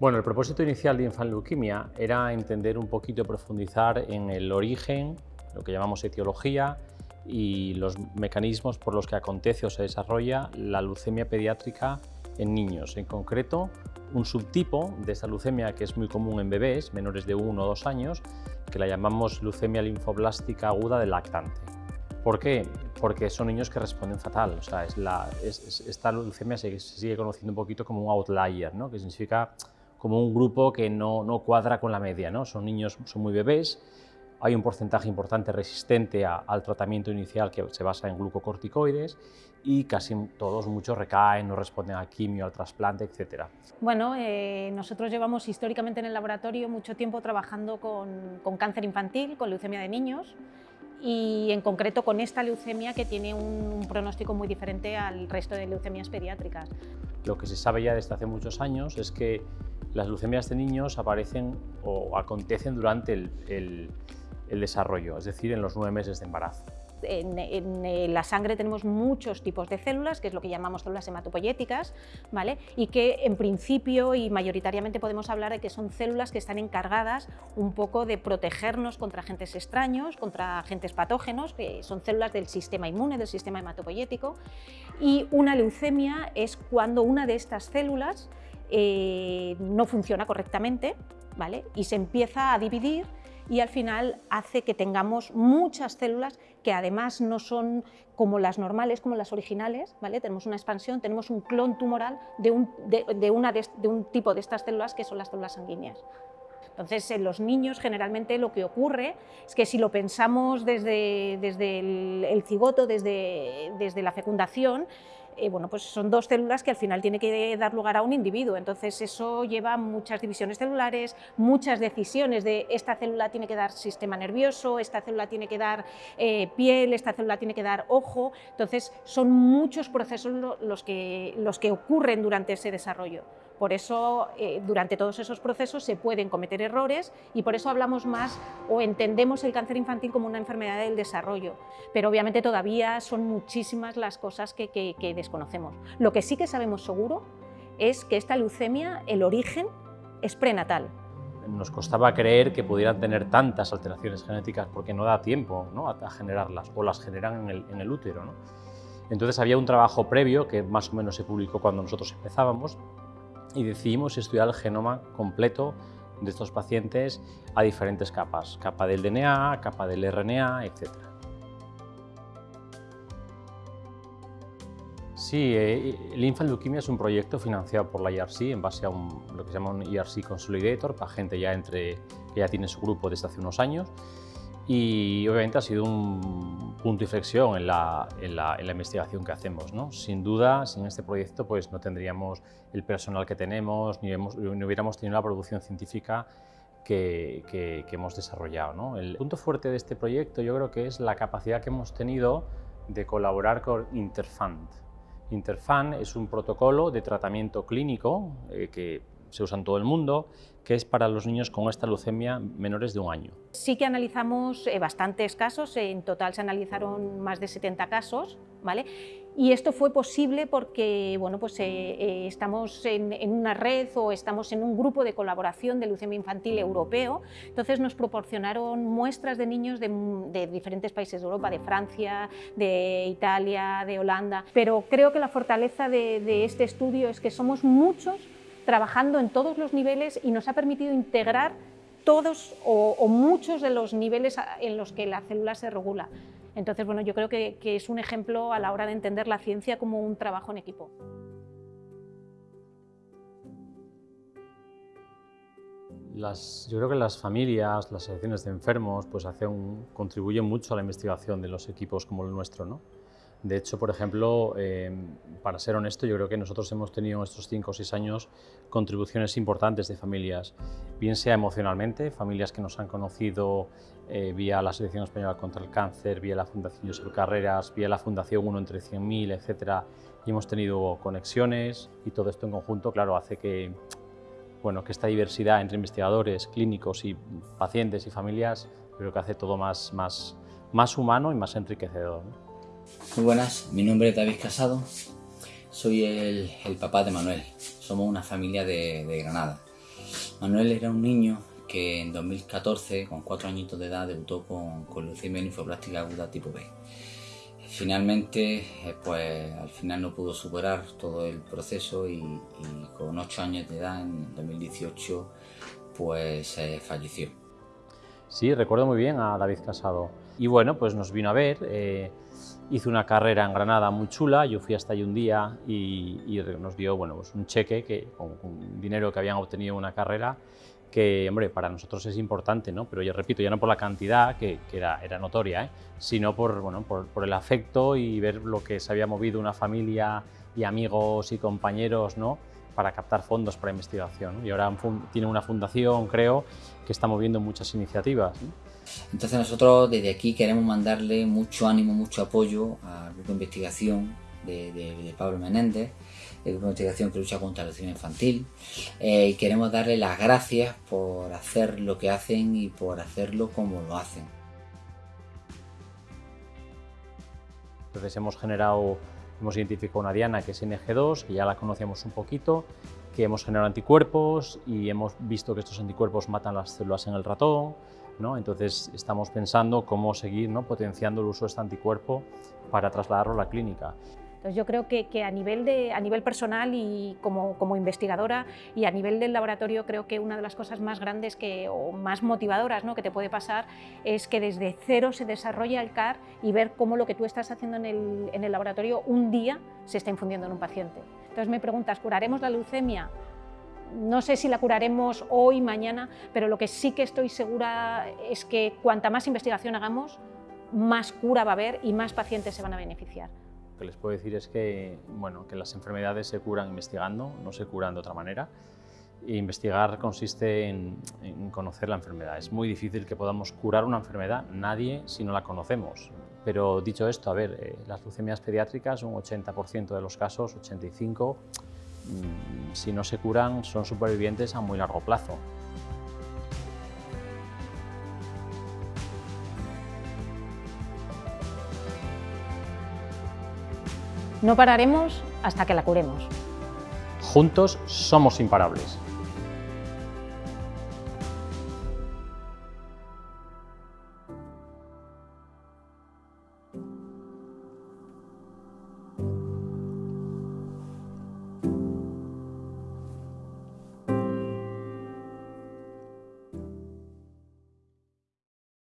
Bueno, el propósito inicial de Infanleuquimia era entender un poquito, profundizar en el origen, lo que llamamos etiología, y los mecanismos por los que acontece o se desarrolla la leucemia pediátrica en niños. En concreto, un subtipo de esta leucemia que es muy común en bebés menores de 1 o 2 años, que la llamamos leucemia linfoblástica aguda del lactante. ¿Por qué? Porque son niños que responden fatal. O sea, esta leucemia se, sigue conociendo un poquito como un outlier, ¿no? que significa como un grupo que no, no cuadra con la media. ¿no? Son niños, son muy bebés, hay un porcentaje importante resistente al tratamiento inicial que se basa en glucocorticoides y casi todos, muchos recaen, no responden a quimio, al trasplante, etc. Bueno, eh, nosotros llevamos históricamente en el laboratorio mucho tiempo trabajando con, con cáncer infantil, con leucemia de niños, y en concreto con esta leucemia que tiene un pronóstico muy diferente al resto de leucemias pediátricas. Lo que se sabe ya desde hace muchos años es que las leucemias de niños aparecen o acontecen durante el, desarrollo, es decir, en los nueve meses de embarazo. En, eh, la sangre tenemos muchos tipos de células, que es lo que llamamos células hematopoyéticas, ¿vale? y que en principio y mayoritariamente podemos hablar de que son células que están encargadas un poco de protegernos contra agentes extraños, contra agentes patógenos, que son células del sistema inmune, del sistema hematopoyético, y una leucemia es cuando una de estas células eh, no funciona correctamente ¿vale? y se empieza a dividir y al final hace que tengamos muchas células que además no son como las normales, como las originales, ¿vale? tenemos una expansión, tenemos un clon tumoral de un, de, un tipo de estas células que son las células sanguíneas. Entonces, en los niños generalmente lo que ocurre es que si lo pensamos desde, desde el, el, cigoto, desde, desde la fecundación, eh, bueno, pues son dos células que al final tiene que dar lugar a un individuo, entonces eso lleva muchas divisiones celulares, muchas decisiones de esta célula tiene que dar sistema nervioso, esta célula tiene que dar eh, piel, esta célula tiene que dar ojo, entonces son muchos procesos los que, los que ocurren durante ese desarrollo. Por eso, eh, durante todos esos procesos se pueden cometer errores y por eso hablamos más o entendemos el cáncer infantil como una enfermedad del desarrollo. Pero obviamente todavía son muchísimas las cosas que, desconocemos. Lo que sí que sabemos seguro es que esta leucemia, el origen, es prenatal. Nos costaba creer que pudieran tener tantas alteraciones genéticas porque no da tiempo ¿no? a generarlas o las generan en el, en el útero. ¿no? Entonces había un trabajo previo que más o menos se publicó cuando nosotros empezábamos y decidimos estudiar el genoma completo de estos pacientes a diferentes capas, capa del DNA, capa del RNA, etc. Sí, eh, el Infant Leukemia es un proyecto financiado por la IRC en base a lo que se llama un IRC Consolidator para gente ya entre, que ya tiene su grupo desde hace unos años y obviamente ha sido un punto de inflexión en la, en la, investigación que hacemos. ¿no? Sin duda, sin este proyecto pues no tendríamos el personal que tenemos, ni, ni hubiéramos tenido la producción científica que, que, hemos desarrollado. ¿no? El punto fuerte de este proyecto yo creo que es la capacidad que hemos tenido de colaborar con Interfund. Interfund es un protocolo de tratamiento clínico eh, que se usa en todo el mundo, que es para los niños con esta leucemia menores de un año. Sí que analizamos eh, bastantes casos, en total se analizaron más de 70 casos, ¿vale? Y esto fue posible porque bueno, pues, eh, eh, estamos en, una red o estamos en un grupo de colaboración de leucemia infantil europeo, entonces nos proporcionaron muestras de niños de, diferentes países de Europa, de Francia, de Italia, de Holanda, pero creo que la fortaleza de, de este estudio es que somos muchos trabajando en todos los niveles y nos ha permitido integrar todos o, muchos de los niveles en los que la célula se regula. Entonces, bueno, yo creo que, es un ejemplo a la hora de entender la ciencia como un trabajo en equipo. yo creo que las familias, las asociaciones de enfermos, pues hacen, contribuyen mucho a la investigación de los equipos como el nuestro. ¿no? De hecho, por ejemplo, em, para ser honesto, yo creo que nosotros hemos tenido en estos 5 o 6 años contribuciones importantes de familias, bien sea emocionalmente, familias que nos han conocido eh, vía la Asociación Española contra el Cáncer, vía la Fundación Josep Carreras, vía la Fundación 1 entre 100.000, etc. Y hemos tenido conexiones y todo esto en conjunto, claro, hace que, bueno, que esta diversidad entre investigadores, clínicos y pacientes y familias, creo que hace todo más, más, más humano y más enriquecedor. Muy buenas, mi nombre es David Casado, soy el, papá de Manuel, somos una familia de, Granada. Manuel era un niño que en 2014, con cuatro añitos de edad, debutó con, con leucemia linfoblástica aguda tipo B. Finalmente, eh, pues al final no pudo superar todo el proceso y, con ocho años de edad, en 2018, pues eh, falleció. Sí, recuerdo muy bien a David Casado. Y bueno, pues nos vino a ver, eh, hizo una carrera en Granada muy chula, yo fui hasta allí un día y, nos dio bueno, pues un cheque que, con, dinero que habían obtenido una carrera que, hombre, para nosotros es importante, ¿no? Pero yo repito, ya no por la cantidad, que, era, notoria, ¿eh? sino por, bueno, por, el afecto y ver lo que se había movido una familia y amigos y compañeros, ¿no? para captar fondos para investigación. Y ahora tiene una fundación, creo, que está moviendo muchas iniciativas. Entonces nosotros desde aquí queremos mandarle mucho ánimo, mucho apoyo al grupo de investigación de, Pablo Menéndez, el grupo de investigación que lucha contra la leucemia infantil, eh, y queremos darle las gracias por hacer lo que hacen y por hacerlo como lo hacen. Entonces hemos generado Hemos identificado una diana que es NG2, que ya la conocíamos un poquito, que hemos generado anticuerpos y hemos visto que estos anticuerpos matan las células en el ratón, ¿no? entonces estamos pensando cómo seguir ¿no? potenciando el uso de este anticuerpo para trasladarlo a la clínica. Entonces yo creo que, que a, nivel de, a nivel personal y como, como, investigadora y a nivel del laboratorio creo que una de las cosas más grandes que, o más motivadoras ¿no? que te puede pasar es que desde cero se desarrolla el CAR y ver cómo lo que tú estás haciendo en el, en el laboratorio un día se está infundiendo en un paciente. Entonces me preguntas, ¿curaremos la leucemia? no sé si la curaremos hoy, mañana, pero lo que sí que estoy segura es que cuanta más investigación hagamos, más cura va a haber y más pacientes se van a beneficiar que les puedo decir es que, bueno, que las enfermedades se curan investigando, no se curan de otra manera. E investigar consiste en, conocer la enfermedad. Es muy difícil que podamos curar una enfermedad, nadie si no la conocemos. Pero dicho esto, a ver, eh, las leucemias pediátricas, un 80% de los casos, 85%, mmm, si no se curan, son supervivientes a muy largo plazo. No pararemos hasta que la curemos. Juntos somos imparables.